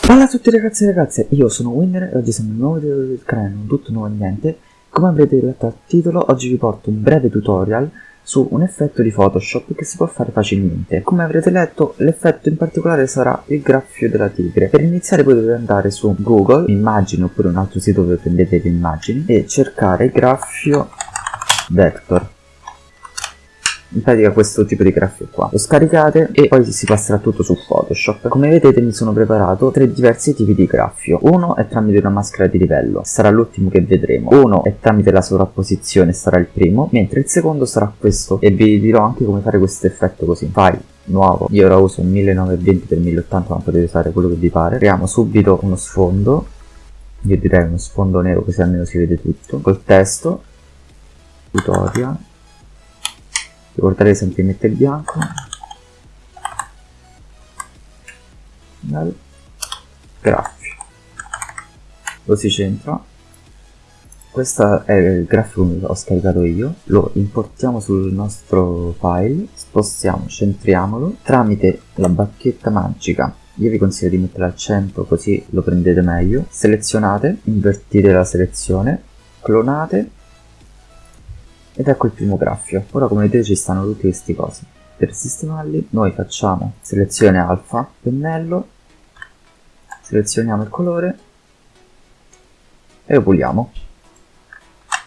Ciao a tutti ragazzi e ragazze, io sono Winner e oggi siamo in un nuovo video del canale, un tutto nuovo niente. Come avrete letto dal titolo, oggi vi porto un breve tutorial su un effetto di Photoshop che si può fare facilmente. Come avrete letto, l'effetto in particolare sarà il graffio della tigre. Per iniziare potete andare su Google, immagini oppure un altro sito dove prendete le immagini e cercare graffio vector in pratica questo tipo di graffio qua. Lo scaricate e poi si passerà tutto su photoshop. Come vedete mi sono preparato tre diversi tipi di graffio. Uno è tramite una maschera di livello sarà l'ultimo che vedremo. Uno è tramite la sovrapposizione sarà il primo mentre il secondo sarà questo. E vi dirò anche come fare questo effetto così. File nuovo. Io ora uso un 1920 x 1080 ma potete usare quello che vi pare. Creiamo subito uno sfondo. Io direi uno sfondo nero così almeno si vede tutto. Col testo. Tutorial ricordate sempre di mettere il bianco. Graffio. Lo si centra. Questo è il grafico che ho scaricato io. Lo importiamo sul nostro file spostiamo centriamolo tramite la bacchetta magica. Io vi consiglio di mettere al centro così lo prendete meglio. Selezionate invertite la selezione clonate ed ecco il primo graffio. Ora come vedete ci stanno tutti questi cosi. Per sistemarli noi facciamo selezione alfa, pennello, selezioniamo il colore e lo puliamo.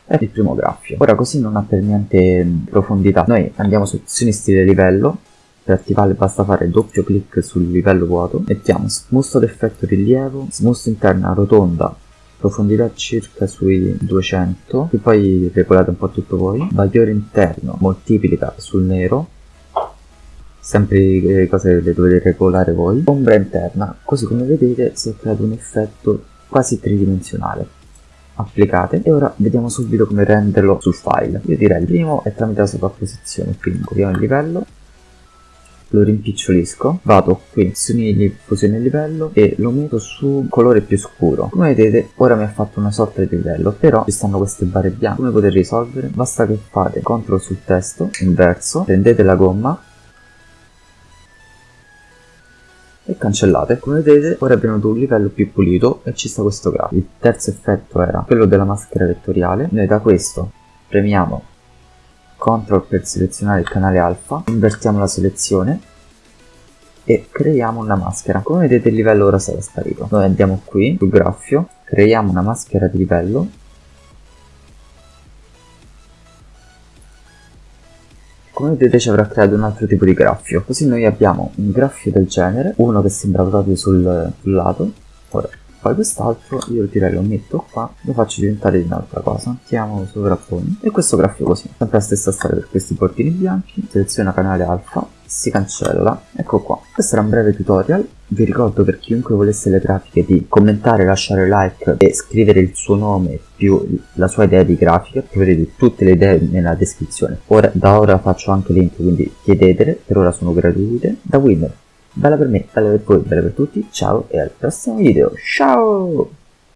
È il primo graffio. Ora così non ha per niente profondità. Noi andiamo su opzioni stile livello, per attivarle basta fare doppio clic sul livello vuoto, mettiamo smusto d'effetto rilievo, smusto interna rotonda profondità circa sui 200 e poi regolate un po' tutto voi. Bagliore interno moltiplica sul nero. Sempre le cose le dovete regolare voi. Ombra interna così come vedete si è creato un effetto quasi tridimensionale. Applicate. E ora vediamo subito come renderlo sul file. Io direi il primo è tramite la sovrapposizione quindi copiamo il livello lo rimpicciolisco, vado qui, di fusione livello e lo metto su colore più scuro. Come vedete ora mi ha fatto una sorta di livello, però ci stanno queste barre bianche. Come potete risolvere? Basta che fate CTRL sul testo, inverso, prendete la gomma e cancellate. Come vedete ora abbiamo un livello più pulito e ci sta questo grafico. Il terzo effetto era quello della maschera vettoriale. Noi da questo premiamo CTRL per selezionare il canale alfa, invertiamo la selezione e creiamo una maschera. Come vedete il livello ora sarà sparito. Noi andiamo qui sul graffio, creiamo una maschera di livello come vedete ci avrà creato un altro tipo di graffio così noi abbiamo un graffio del genere uno che sembra proprio sul, sul lato ora poi quest'altro io direi lo metto qua lo faccio diventare di un'altra cosa. Mettiamo sovrapponi e questo grafico così. Sempre la stessa storia per questi portini bianchi. Seleziona canale alfa si cancella ecco qua. Questo era un breve tutorial. Vi ricordo per chiunque volesse le grafiche di commentare lasciare like e scrivere il suo nome più la sua idea di grafica. Troverete tutte le idee nella descrizione. Ora, da ora faccio anche link quindi chiedetele. Per ora sono gratuite. Da winner bella per me, bella per voi, bella per tutti, ciao e al prossimo video, ciao!